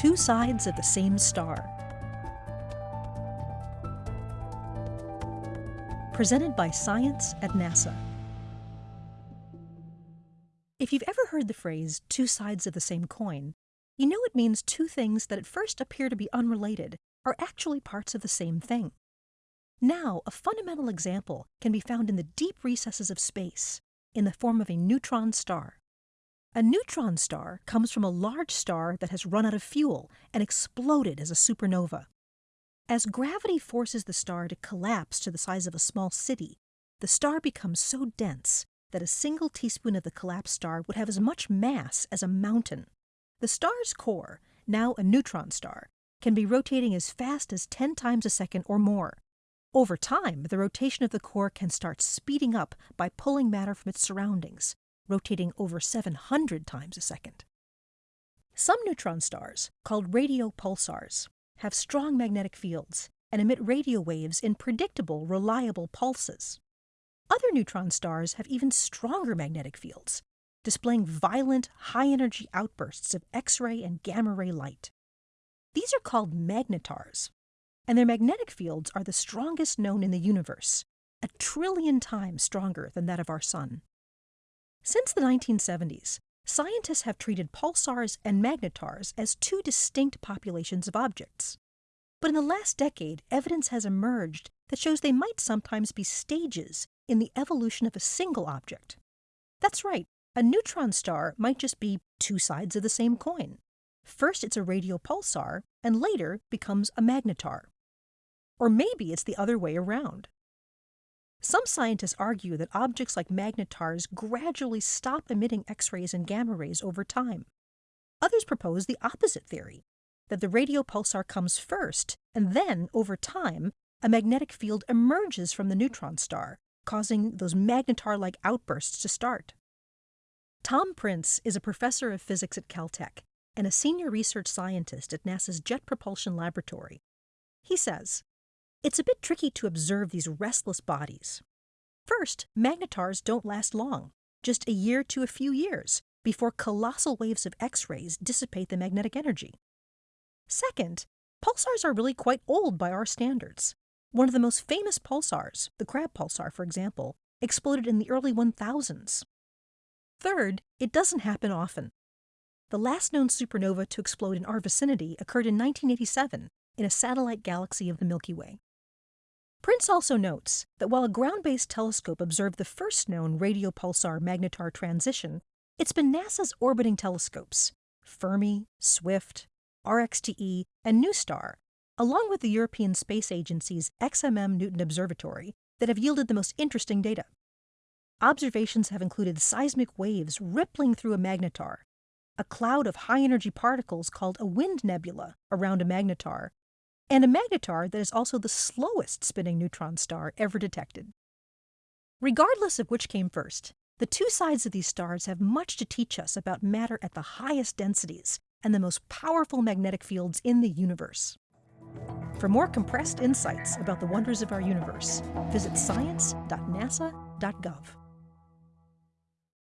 Two Sides of the Same Star. Presented by Science at NASA. If you've ever heard the phrase two sides of the same coin, you know it means two things that at first appear to be unrelated are actually parts of the same thing. Now, a fundamental example can be found in the deep recesses of space, in the form of a neutron star. A neutron star comes from a large star that has run out of fuel and exploded as a supernova. As gravity forces the star to collapse to the size of a small city, the star becomes so dense that a single teaspoon of the collapsed star would have as much mass as a mountain. The star's core, now a neutron star, can be rotating as fast as 10 times a second or more. Over time, the rotation of the core can start speeding up by pulling matter from its surroundings, rotating over 700 times a second. Some neutron stars, called radio pulsars, have strong magnetic fields and emit radio waves in predictable, reliable pulses. Other neutron stars have even stronger magnetic fields, displaying violent, high energy outbursts of X ray and gamma ray light. These are called magnetars, and their magnetic fields are the strongest known in the universe, a trillion times stronger than that of our Sun. Since the 1970s, scientists have treated pulsars and magnetars as two distinct populations of objects. But in the last decade, evidence has emerged that shows they might sometimes be stages in the evolution of a single object. That's right, a neutron star might just be two sides of the same coin. First it's a radio pulsar, and later becomes a magnetar. Or maybe it's the other way around. Some scientists argue that objects like magnetars gradually stop emitting X rays and gamma rays over time. Others propose the opposite theory that the radio pulsar comes first, and then, over time, a magnetic field emerges from the neutron star, causing those magnetar like outbursts to start. Tom Prince is a professor of physics at Caltech and a senior research scientist at NASA's Jet Propulsion Laboratory. He says, it's a bit tricky to observe these restless bodies. First, magnetars don't last long, just a year to a few years, before colossal waves of X rays dissipate the magnetic energy. Second, pulsars are really quite old by our standards. One of the most famous pulsars, the Crab pulsar, for example, exploded in the early 1000s. Third, it doesn't happen often. The last known supernova to explode in our vicinity occurred in 1987 in a satellite galaxy of the Milky Way. Prince also notes that while a ground-based telescope observed the first known radio pulsar magnetar transition, it's been NASA's orbiting telescopes, Fermi, SWIFT, RxTE, and NuSTAR, along with the European Space Agency's XMM Newton Observatory, that have yielded the most interesting data. Observations have included seismic waves rippling through a magnetar, a cloud of high-energy particles called a wind nebula around a magnetar, and a magnetar that is also the slowest spinning neutron star ever detected. Regardless of which came first, the two sides of these stars have much to teach us about matter at the highest densities and the most powerful magnetic fields in the universe. For more compressed insights about the wonders of our universe, visit science.nasa.gov.